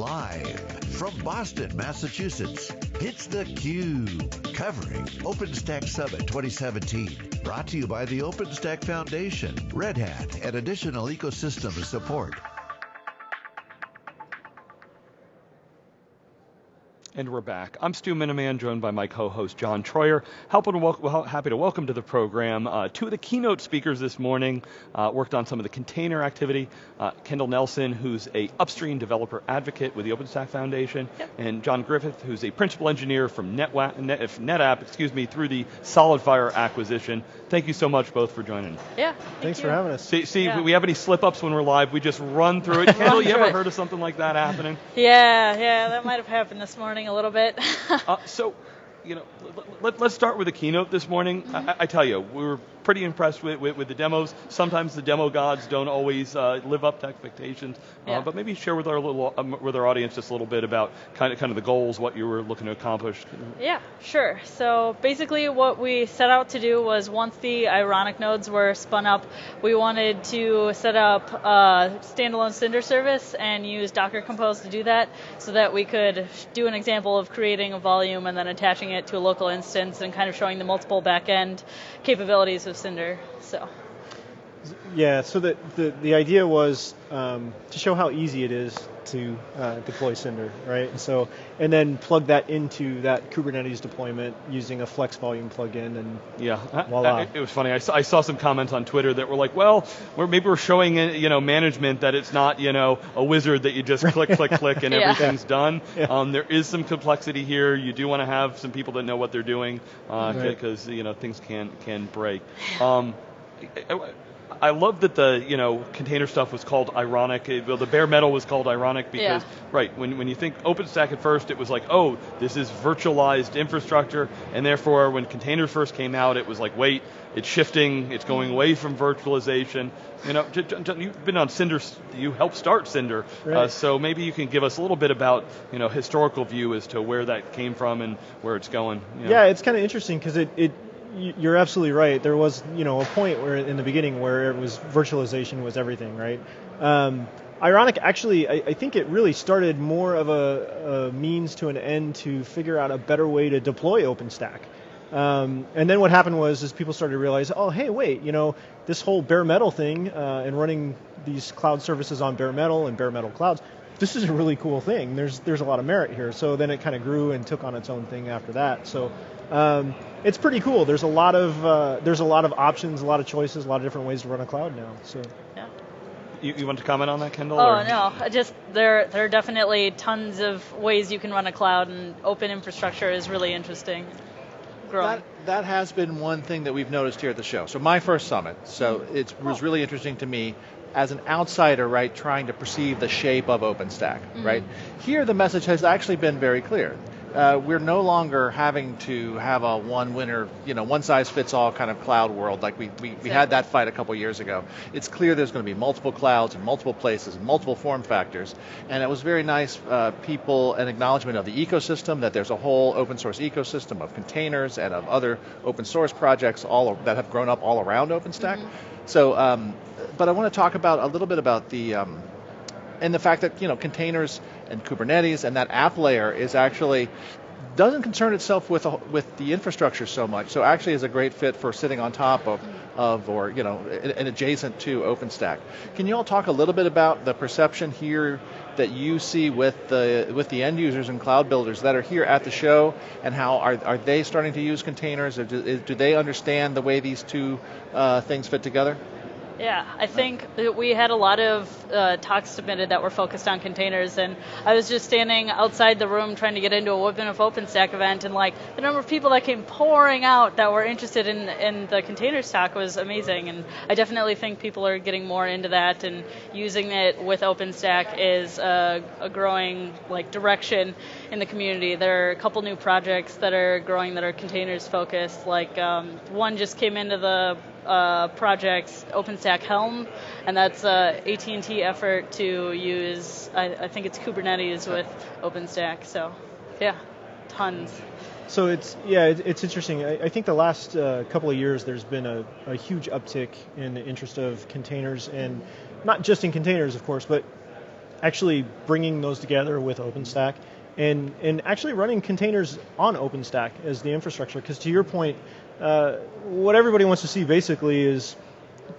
Live from Boston, Massachusetts, it's theCUBE, covering OpenStack Summit 2017. Brought to you by the OpenStack Foundation, Red Hat, and additional ecosystem support. And we're back. I'm Stu Miniman, joined by my co-host John Troyer. Happy to, wel happy to welcome to the program uh, two of the keynote speakers this morning, uh, worked on some of the container activity. Uh, Kendall Nelson, who's a upstream developer advocate with the OpenStack Foundation, yep. and John Griffith, who's a principal engineer from NetWa Net, NetApp, excuse me, through the SolidFire acquisition. Thank you so much both for joining. Yeah, thank Thanks you. for having us. See, see yeah. we have any slip-ups when we're live, we just run through it. Kendall, you ever heard of something like that happening? Yeah, yeah, that might have happened this morning a little bit. uh, so, you know, let, us start with the keynote this morning. Mm-hmm. I, I, tell you, we were pretty impressed with, with, with, the demos. Sometimes the demo gods don't always uh, live up to expectations, uh, yeah. uh, but maybe share with our little um, with our audience just a little bit about kind of kind of the goals, what you were looking to accomplish. Yeah, sure. So basically, what we set out to do was once the Ironic nodes were spun up, we wanted to set up a standalone Cinder service and use Docker Compose to do that, so that we could do an example of creating a volume and then attaching it to a local instance and kind of showing the multiple backend capabilities of Cinder. So. Yeah, so the, the, the idea was um, to show how easy it is to uh, deploy Cinder, right? And so, and then plug that into that Kubernetes deployment using a Flex Volume plugin, and yeah, voila. it was funny. I saw, I saw some comments on Twitter that were like, "Well, we're, maybe we're showing you know management that it's not you know a wizard that you just click, click, click, and yeah. everything's done. Yeah. Um, there is some complexity here. You do want to have some people that know what they're doing because uh, right. you know things can can break." Um, I love that the you know container stuff was called ironic. Well, the bare metal was called ironic because yeah. right when when you think OpenStack at first, it was like oh this is virtualized infrastructure, and therefore when containers first came out, it was like wait it's shifting, it's going away from virtualization. You know, you've been on Cinder, you helped start Cinder, uh, right. uh, so maybe you can give us a little bit about you know historical view as to where that came from and where it's going. You know. Yeah, it's kind of interesting because it, it you're absolutely right. There was, you know, a point where in the beginning where it was virtualization was everything, right? Um, ironic, actually, I, I, think it really started more of a, a, means to an end to figure out a better way to deploy OpenStack. Um, and then what happened was, is people started to realize, oh, hey, wait, you know, this whole bare metal thing uh, and running these cloud services on bare metal and bare metal clouds, this is a really cool thing. There's there's a lot of merit here. So then it kind of grew and took on its own thing after that. So um, it's pretty cool. There's a lot of uh, there's a lot of options, a lot of choices, a lot of different ways to run a cloud now. So. Yeah. You, you want to comment on that, Kendall? Oh or? no, just there there are definitely tons of ways you can run a cloud, and open infrastructure is really interesting. Growing. That, that has been one thing that we've noticed here at the show. So my first summit, so mm-hmm. it was really interesting to me as an outsider, right, trying to perceive the shape of OpenStack, mm-hmm. right? Here the message has actually been very clear uh, we're no longer having to have a one winner, you know, one size fits all kind of cloud world like we, we, we had that fight a couple years ago. It's clear there's going to be multiple clouds and multiple places, and multiple form factors. And it was very nice uh, people and acknowledgement of the ecosystem, that there's a whole open source ecosystem of containers and of other open source projects all that have grown up all around OpenStack. Mm-hmm. So, um, but I want to talk about a little bit about the, um, and the fact that you know containers and Kubernetes and that app layer is actually doesn't concern itself with with the infrastructure so much. So actually is a great fit for sitting on top of of or you know and adjacent to OpenStack. Can you all talk a little bit about the perception here that you see with the with the end users and cloud builders that are here at the show, and how are are they starting to use containers? Or do, do they understand the way these two uh, things fit together? Yeah, I think we had a lot of uh, talks submitted that were focused on containers, and I was just standing outside the room trying to get into a Women of OpenStack event, and like the number of people that came pouring out that were interested in in the containers talk was amazing, and I definitely think people are getting more into that and using it with OpenStack is a, a growing like direction in the community. There are a couple new projects that are growing that are containers focused. Like um, one just came into the uh, projects OpenStack Helm, and that's a AT&T effort to use, I, I think it's Kubernetes with OpenStack. So, yeah, tons. So it's yeah, it's interesting. I, I think the last uh, couple of years there's been a, a, huge uptick in the interest of containers, and not just in containers, of course, but actually bringing those together with OpenStack and, and actually running containers on OpenStack as the infrastructure. Because to your point, uh, what everybody wants to see basically is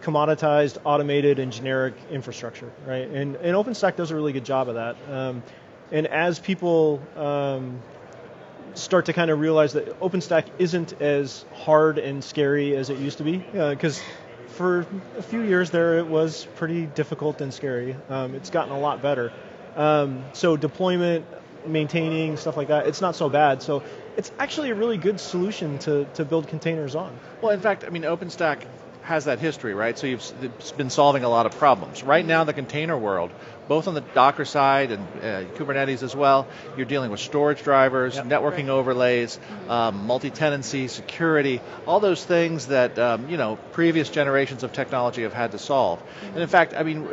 commoditized, automated, and generic infrastructure, right? And, and OpenStack does a really good job of that. Um, and as people um, start to kind of realize that OpenStack isn't as hard and scary as it used to be, because uh, for a few years there it was pretty difficult and scary. Um, it's gotten a lot better. Um, so deployment, maintaining stuff like that, it's not so bad. So it's actually a really good solution to, to build containers on. Well, in fact, I mean, OpenStack has that history, right? So you've been solving a lot of problems. Right now, the container world, both on the Docker side and uh, Kubernetes as well, you're dealing with storage drivers, yep. networking right. overlays, um, multi-tenancy, security, all those things that um, you know previous generations of technology have had to solve. And in fact, I mean,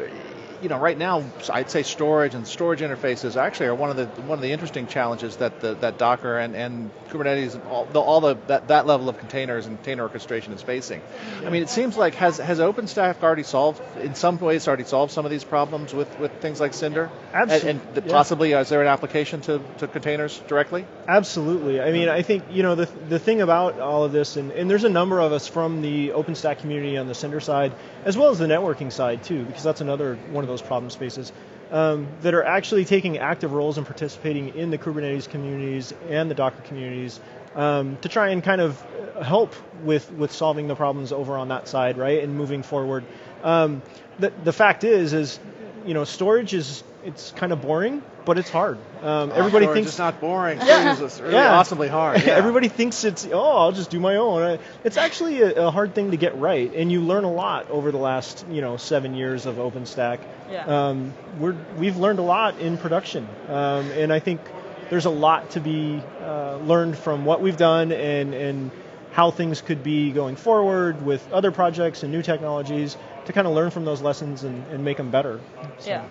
you know, right now, I'd say storage and storage interfaces actually are one of the one of the interesting challenges that the, that Docker and, and Kubernetes, all the, all the that, that level of containers and container orchestration is facing. I mean, it seems like has has OpenStack already solved in some ways already solved some of these problems with, with things like Cinder. Absolutely. And, and yeah. possibly, is there an application to, to containers directly? Absolutely. I mean, I think you know the the thing about all of this, and, and there's a number of us from the OpenStack community on the Cinder side, as well as the networking side too, because that's another one of those problem spaces um, that are actually taking active roles and participating in the Kubernetes communities and the Docker communities um, to try and kind of help with with solving the problems over on that side, right, and moving forward. Um, the the fact is, is you know, storage is it's kind of boring, but it's hard. Um, everybody storage thinks it's not boring. Yeah. It's really yeah. awesomely hard. Yeah. everybody thinks it's oh, I'll just do my own. It's actually a, a, hard thing to get right, and you learn a lot over the last you know seven years of OpenStack. Yeah. Um, we're we've learned a lot in production, um, and I think there's a lot to be uh, learned from what we've done and and how things could be going forward with other projects and new technologies to kind of learn from those lessons and, and make them better. So. Yeah.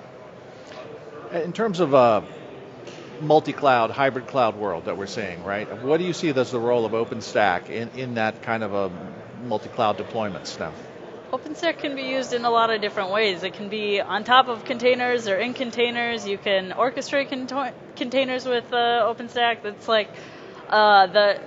In terms of a uh, multi-cloud, hybrid cloud world that we're seeing, right? What do you see as the role of OpenStack in, in that kind of a multi-cloud deployment now? OpenStack can be used in a lot of different ways. It can be on top of containers or in containers. You can orchestrate con- containers with uh, OpenStack. That's like uh, the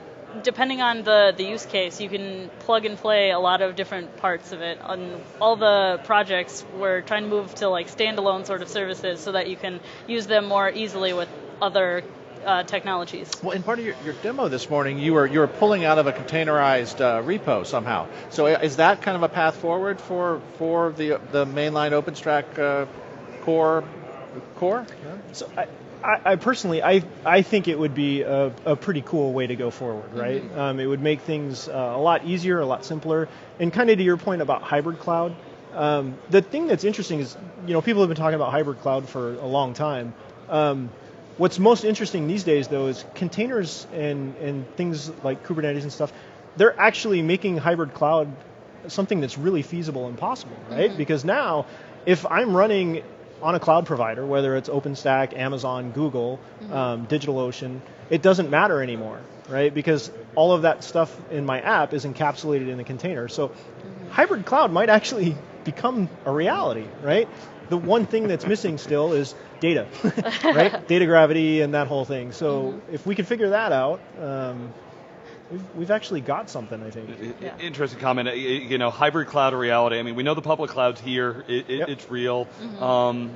depending on the, the use case, you can plug and play a lot of different parts of it. On all the projects, we're trying to move to like standalone sort of services so that you can use them more easily with other uh, technologies. Well, in part of your, your, demo this morning, you were you were pulling out of a containerized uh, repo somehow. So is that kind of a path forward for for the the mainline OpenStack uh, core core? Yeah. So I, I, I, personally, I I think it would be a, a pretty cool way to go forward, right? Mm-hmm. Um, it would make things uh, a lot easier, a lot simpler, and kind of to your point about hybrid cloud. Um, the thing that's interesting is, you know, people have been talking about hybrid cloud for a long time. Um, what's most interesting these days, though, is containers and and things like Kubernetes and stuff. They're actually making hybrid cloud something that's really feasible and possible, right? Mm-hmm. Because now, if I'm running on a cloud provider, whether it's OpenStack, Amazon, Google, mm-hmm. um, DigitalOcean, it doesn't matter anymore, right? Because all of that stuff in my app is encapsulated in the container. So mm-hmm. hybrid cloud might actually become a reality, right? The one thing that's missing still is data, right? data gravity and that whole thing. So mm-hmm. if we can figure that out, um, We've, we've actually got something, I think. Yeah. Interesting comment. You know, hybrid cloud reality. I mean, we know the public cloud's here. It, it, yep. It's real. Mm-hmm. Um,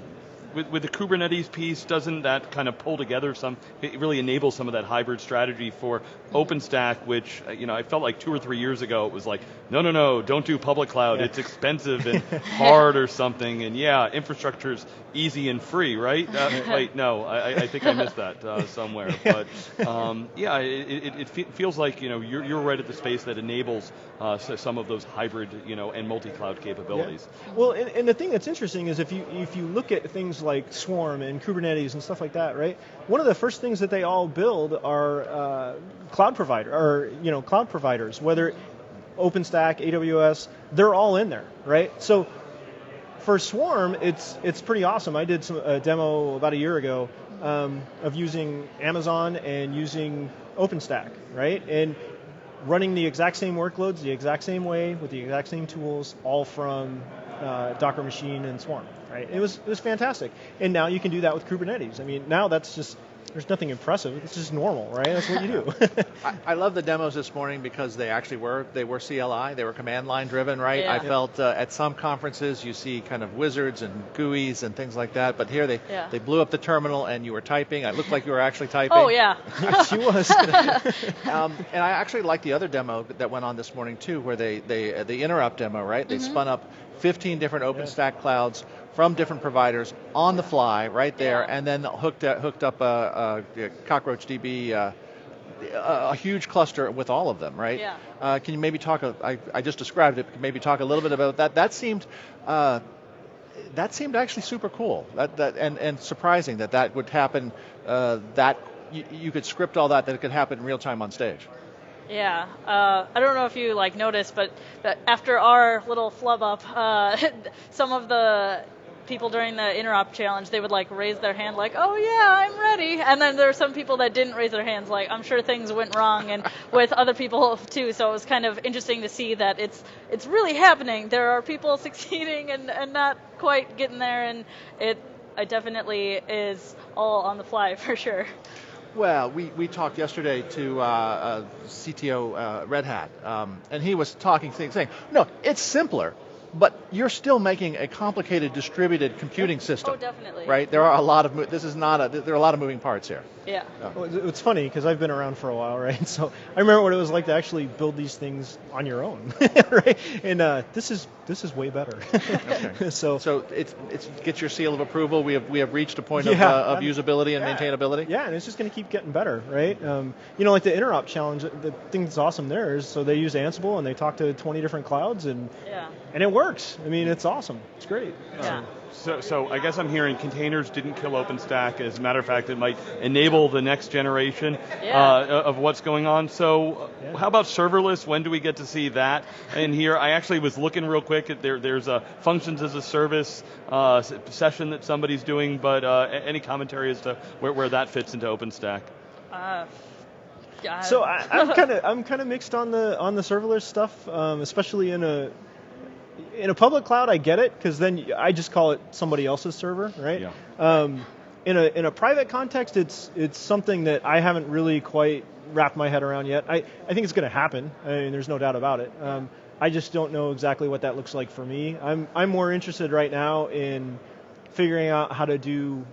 with, with the Kubernetes piece, doesn't that kind of pull together some, it really enables some of that hybrid strategy for OpenStack, which, uh, you know, I felt like two or three years ago it was like, no, no, no, don't do public cloud. Yeah. It's expensive and hard or something. And yeah, infrastructure's easy and free, right? Uh, wait, no, I, I, think I missed that uh, somewhere. But um, yeah, it, it, it, feels like, you know, you're, you're right at the space that enables uh, some of those hybrid, you know, and multi-cloud capabilities. Yeah. Well, and, and the thing that's interesting is if you if you look at things like Swarm and Kubernetes and stuff like that, right? One of the first things that they all build are uh, cloud provider or you know cloud providers, whether OpenStack, AWS, they're all in there, right? So for Swarm, it's it's pretty awesome. I did some, a demo about a year ago um, of using Amazon and using OpenStack, right? And running the exact same workloads the exact same way with the exact same tools, all from uh, Docker machine and Swarm right? It was it was fantastic. And now you can do that with Kubernetes. I mean, now that's just there's nothing impressive. It's just normal, right? That's what you do. I, I, love the demos this morning because they actually were they were CLI, they were command line driven, right? Yeah. I felt uh, at some conferences you see kind of wizards and GUIs and things like that, but here they yeah. they blew up the terminal and you were typing. It looked like you were actually typing. Oh yeah, she was. um, and I actually like the other demo that went on this morning too, where they they uh, the interrupt demo, right? They mm-hmm. spun up 15 different OpenStack yeah. clouds from different providers on the fly right there, yeah. and then hooked up, hooked up a, a, a Cockroach DB. Uh, a, a, huge cluster with all of them, right? Yeah. Uh, can you maybe talk? A, I, I just described it. Maybe talk a little bit about that. That seemed uh, that seemed actually super cool. That that and and surprising that that would happen. Uh, that you, you, could script all that that it could happen in real time on stage. Yeah, uh, I don't know if you like noticed, but, but after our little flub up, uh, some of the people during the interop challenge, they would like raise their hand like, "Oh yeah, I'm ready," and then there are some people that didn't raise their hands like, "I'm sure things went wrong," and with other people too. So it was kind of interesting to see that it's it's really happening. There are people succeeding and and not quite getting there, and it it definitely is all on the fly for sure. Well, we, we talked yesterday to uh, uh, CTO uh, Red Hat, um, and he was talking, saying, no, it's simpler but you're still making a complicated distributed computing system. Oh, definitely. Right? There are a lot of this is not a there are a lot of moving parts here. Yeah. Well, it's funny because I've been around for a while, right? So I remember what it was like to actually build these things on your own, right? And uh, this is this is way better. okay. So so it's it's get your seal of approval. We have we have reached a point yeah, of, uh, of usability and yeah, maintainability. Yeah, and it's just going to keep getting better, right? Um, you know, like the interop challenge. The thing that's awesome there is so they use Ansible and they talk to 20 different clouds and yeah. And it works. I mean, it's awesome. It's great. Yeah. Um, so, so I guess I'm hearing containers didn't kill OpenStack. As a matter of fact, it might enable the next generation yeah. uh, of what's going on. So, yeah. how about serverless? When do we get to see that in here? I actually was looking real quick. At there, there's a functions as a service uh, session that somebody's doing, but uh, any commentary as to where, where that fits into OpenStack? Uh, so I, am kind of I'm kind of mixed on the on the serverless stuff, um, especially in a in a public cloud, I get it because then I just call it somebody else's server, right? Yeah. Um, in a in a private context, it's it's something that I haven't really quite wrapped my head around yet. I, I think it's going to happen. I mean, there's no doubt about it. Um, I just don't know exactly what that looks like for me. I'm I'm more interested right now in figuring out how to do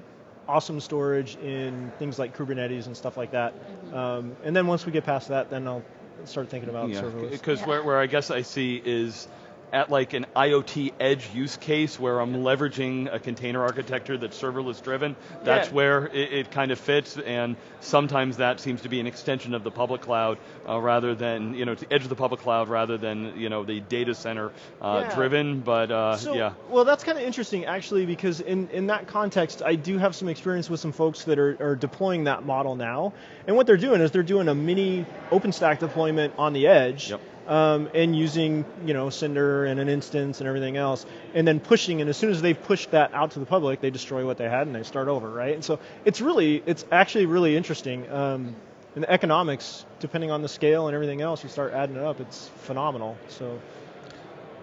awesome storage in things like Kubernetes and stuff like that. Mm-hmm. Um, and then once we get past that, then I'll start thinking about yeah, serverless. Because yeah. where, where I guess I see is at like an IoT edge use case where I'm leveraging a container architecture that's serverless driven, that's yeah. where it, it, kind of fits, and sometimes that seems to be an extension of the public cloud uh, rather than, you know, the edge of the public cloud rather than, you know, the data center uh, yeah. driven, but uh, so, yeah. Well, that's kind of interesting actually because in, in that context, I do have some experience with some folks that are, are deploying that model now, and what they're doing is they're doing a mini OpenStack deployment on the edge, yep um, and using you know Cinder and an instance and everything else, and then pushing. And as soon as they've pushed that out to the public, they destroy what they had and they start over, right? And so it's really, it's actually really interesting. Um, and the economics, depending on the scale and everything else, you start adding it up. It's phenomenal. So.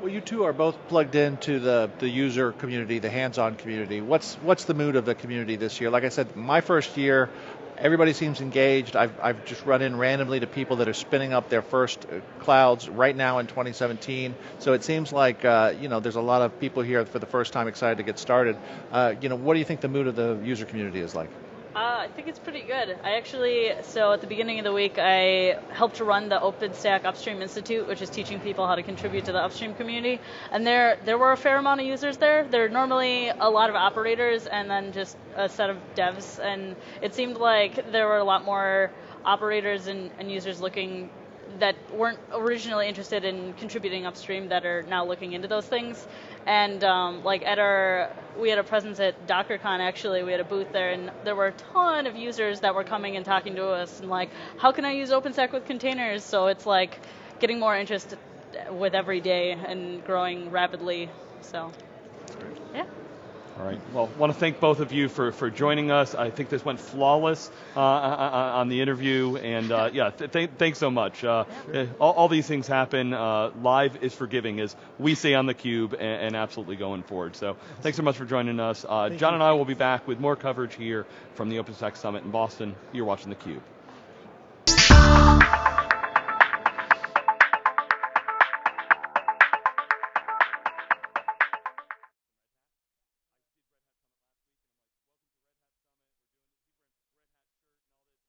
Well, you two are both plugged into the, the user community, the hands-on community. What's what's the mood of the community this year? Like I said, my first year, everybody seems engaged. I've, I've just run in randomly to people that are spinning up their first uh, clouds right now in 2017. So it seems like uh, you know there's a lot of people here for the first time excited to get started. Uh, you know, what do you think the mood of the user community is like? I think it's pretty good. I actually, so at the beginning of the week, I helped to run the OpenStack Upstream Institute, which is teaching people how to contribute to the upstream community. And there, there were a fair amount of users there. There are normally a lot of operators and then just a set of devs. And it seemed like there were a lot more operators and, and users looking that weren't originally interested in contributing upstream that are now looking into those things. And um, like at our, we had a presence at DockerCon actually. We had a booth there, and there were a ton of users that were coming and talking to us, and like, how can I use OpenStack with containers? So it's like getting more interest with every day and growing rapidly. So, yeah. All right. Well, I want to thank both of you for, for joining us. I think this went flawless uh, on the interview, and uh, yeah, th- th- thanks so much. Uh, yeah. all, all, these things happen. Uh, live is forgiving, as we say on the Cube, and, and absolutely going forward. So, thanks so much for joining us. Uh, John and I will be back with more coverage here from the OpenStack Summit in Boston. You're watching the Cube.